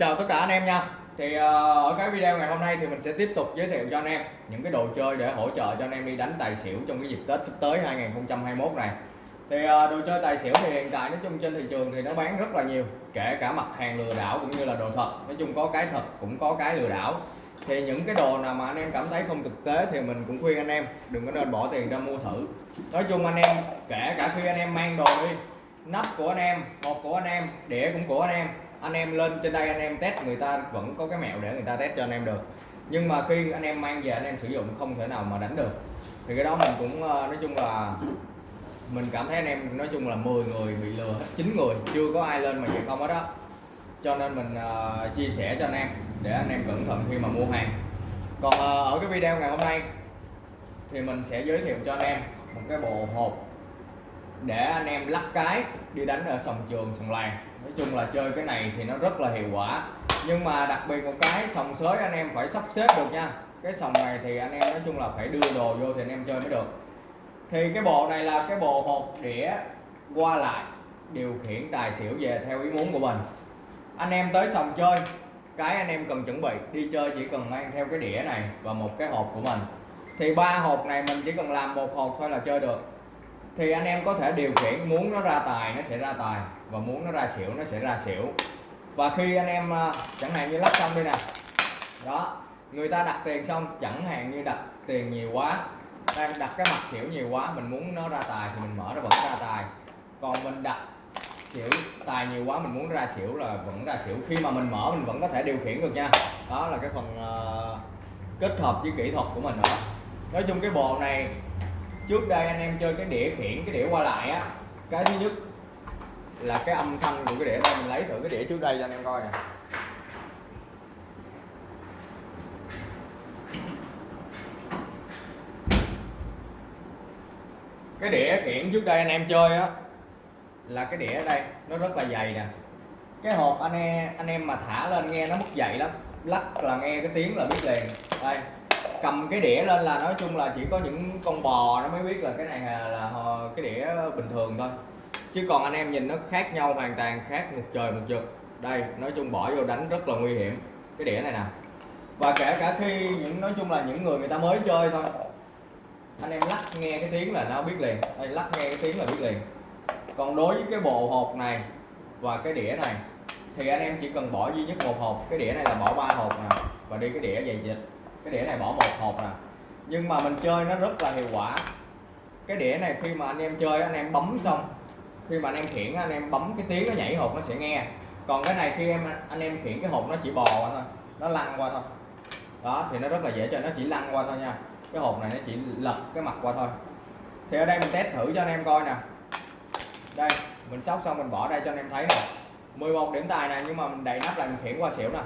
chào tất cả anh em nha. Thì uh, ở cái video ngày hôm nay thì mình sẽ tiếp tục giới thiệu cho anh em những cái đồ chơi để hỗ trợ cho anh em đi đánh tài xỉu trong cái dịp Tết sắp tới 2021 này. Thì uh, đồ chơi tài xỉu thì hiện tại nói chung trên thị trường thì nó bán rất là nhiều kể cả mặt hàng lừa đảo cũng như là đồ thật. Nói chung có cái thật cũng có cái lừa đảo. Thì những cái đồ nào mà anh em cảm thấy không thực tế thì mình cũng khuyên anh em đừng có nên bỏ tiền ra mua thử. Nói chung anh em kể cả khi anh em mang đồ đi nắp của anh em hộp của anh em đĩa cũng của anh em anh em lên trên đây anh em test người ta vẫn có cái mẹo để người ta test cho anh em được. Nhưng mà khi anh em mang về anh em sử dụng không thể nào mà đánh được. Thì cái đó mình cũng ờ, nói chung là mình cảm thấy anh em nói chung là 10 người bị lừa hết 9 người chưa có ai lên mà vậy không hết đó cho nên mình uh, chia sẻ cho anh em để anh em cẩn thận khi mà mua hàng. Còn uh, ở cái video ngày hôm nay thì mình sẽ giới thiệu cho anh em một cái bộ hộp để anh em lắc cái đi đánh ở sòng trường, sòng làng. Nói chung là chơi cái này thì nó rất là hiệu quả. Nhưng mà đặc biệt một cái, sòng sới anh em phải sắp xếp được nha. Cái sòng này thì anh em nói chung là phải đưa đồ vô thì anh em chơi mới được. Thì cái bộ này là cái bộ hộp đĩa qua lại, điều khiển tài xỉu về theo ý muốn của mình. Anh em tới sòng chơi, cái anh em cần chuẩn bị, đi chơi chỉ cần mang theo cái đĩa này và một cái hộp của mình. Thì ba hộp này mình chỉ cần làm một hộp thôi là chơi được thì anh em có thể điều khiển muốn nó ra tài nó sẽ ra tài và muốn nó ra xỉu nó sẽ ra xỉu. Và khi anh em à, chẳng hạn như lắp xong đây nè. Đó người ta đặt tiền xong chẳng hạn như đặt tiền nhiều quá đang đặt cái mặt xỉu nhiều quá mình muốn nó ra tài thì mình mở nó vẫn ra tài. Còn mình đặt xỉu tài nhiều quá mình muốn ra xỉu là vẫn ra xỉu. Khi mà mình mở mình vẫn có thể điều khiển được nha. Đó là cái phần uh, kết hợp với kỹ thuật của mình nữa nói chung cái bộ này trước đây anh em chơi cái đĩa khiển, cái đĩa qua lại á, cái thứ nhất là cái âm thanh của cái đĩa đây mình lấy thử cái đĩa trước đây cho anh em coi nè. Cái đĩa khiển trước đây anh em chơi á, là cái đĩa ở đây, nó rất là dày nè. Cái hộp anh em anh em mà thả lên nghe nó mất dày lắm, lắc là nghe cái tiếng là biết liền. Đây cầm cái đĩa lên là nói chung là chỉ có những con bò nó mới biết là cái này là cái đĩa bình thường thôi. Chứ còn anh em nhìn nó khác nhau hoàn toàn, khác một trời một vực. Đây, nói chung bỏ vô đánh rất là nguy hiểm. Cái đĩa này nè. Và kể cả khi những, nói chung là những người người ta mới chơi thôi. Anh em lắc nghe cái tiếng là nó biết liền. Đây, lắc nghe cái tiếng là biết liền. Còn đối với cái bộ hộp này và cái đĩa này, thì anh em chỉ cần bỏ duy nhất một hộp. Cái đĩa này là bỏ ba hộp nè. Và đi cái đĩa dày dịch cái đĩa này bỏ một hộp nè nhưng mà mình chơi nó rất là hiệu quả. Cái đĩa này khi mà anh em chơi, anh em bấm xong, khi mà anh em khiển, anh em bấm cái tiếng nó nhảy hộp nó sẽ nghe. Còn cái này khi em, anh em khiển cái hộp nó chỉ bò qua thôi, nó lăn qua thôi. Đó, thì nó rất là dễ chơi nó chỉ lăn qua thôi nha. Cái hộp này nó chỉ lật cái mặt qua thôi. Thì ở đây mình test thử cho anh em coi nè. Đây, mình sóc xong mình bỏ đây cho anh em thấy nè. 11 điểm tài nè, nhưng mà mình đầy nắp lại mình khiển qua xỉu nè.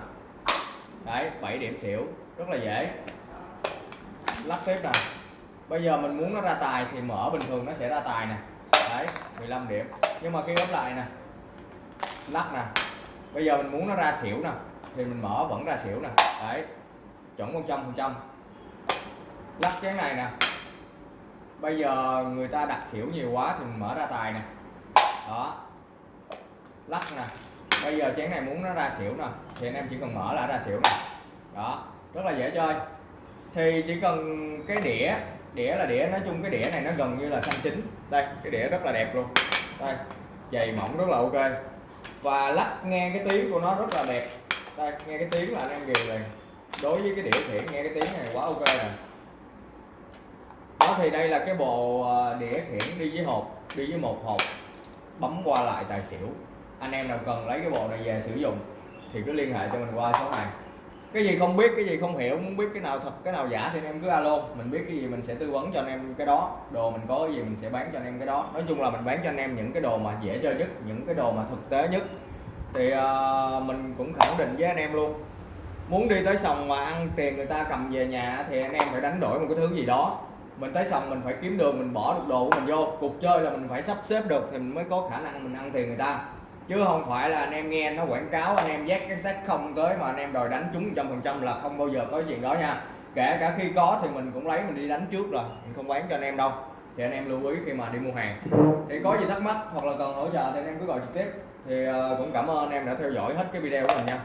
Đấy 7 điểm xỉu rất là dễ. Lắp tiếp nè bây giờ mình muốn nó ra tài thì mở bình thường nó sẽ ra tài nè. Đấy 15 điểm. Nhưng mà khi ốp lại nè. Lắc nè. Bây giờ mình muốn nó ra xỉu nè. Thì mình mở vẫn ra xỉu nè. Đấy, chuẩn 100 phần trăm. Lắc cái này nè. Bây giờ người ta đặt xỉu nhiều quá thì mình mở ra tài nè. Đó. Lắc nè. Bây giờ chén này muốn nó ra xỉu nè. Thì anh em chỉ cần mở là ra xỉu nè. Đó rất là dễ chơi. Thì chỉ cần cái đĩa đĩa là đĩa, nói chung cái đĩa này nó gần như là xanh chín. Đây, cái đĩa rất là đẹp luôn. Đây dày mỏng rất là ok. Và lắc nghe cái tiếng của nó rất là đẹp. Đây, nghe cái tiếng là anh em ghiền liền. Đối với cái đĩa khiển nghe cái tiếng này quá ok rồi đó, thì đây là cái bộ ờ, đĩa khiển đi với hộp, đi với một hộp, bấm qua lại tài xỉu. Anh em nào cần lấy cái bộ này về sử dụng thì cứ liên hệ cho mình qua số này cái gì không biết cái gì không hiểu muốn biết cái nào thật cái nào giả thì anh em cứ alo. Mình biết cái gì mình sẽ tư vấn cho anh em cái đó. Đồ mình có cái gì mình sẽ bán cho anh em cái đó. Nói chung là mình bán cho anh em những cái đồ mà dễ chơi nhất những cái đồ mà thực tế nhất. Thì uh, mình cũng khẳng định với anh em luôn. Muốn đi tới sòng mà ăn tiền người ta cầm về nhà thì anh em phải đánh đổi một cái thứ gì đó. Mình tới sòng mình phải kiếm đường mình bỏ được đồ của mình vô. Cuộc chơi là mình phải sắp xếp được thì mình mới có khả năng mình ăn tiền người ta chứ không phải là anh em nghe nó quảng cáo, anh em dắt cái xác không tới mà anh em đòi đánh trúng trăm phần trăm là không bao giờ có chuyện đó nha. Kể cả khi có thì mình cũng lấy, mình đi đánh trước rồi, mình không bán cho anh em đâu. Thì anh em lưu ý khi mà đi mua hàng. Thì có gì thắc mắc hoặc là cần hỗ trợ thì anh em cứ gọi trực tiếp. Thì ờ, cũng cảm ơn anh em đã theo dõi hết cái video của mình nha.